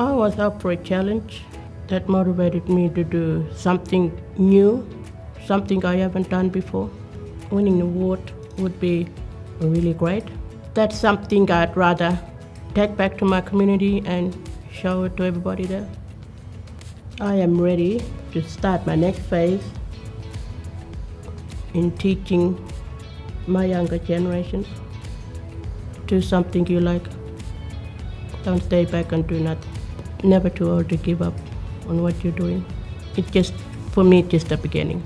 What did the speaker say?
I was up for a challenge that motivated me to do something new, something I haven't done before. Winning the award would be really great. That's something I'd rather take back to my community and show it to everybody there. I am ready to start my next phase in teaching my younger generations. Do something you like. Don't stay back and do nothing. Never too old to give up on what you're doing. It's just, for me, it's just the beginning.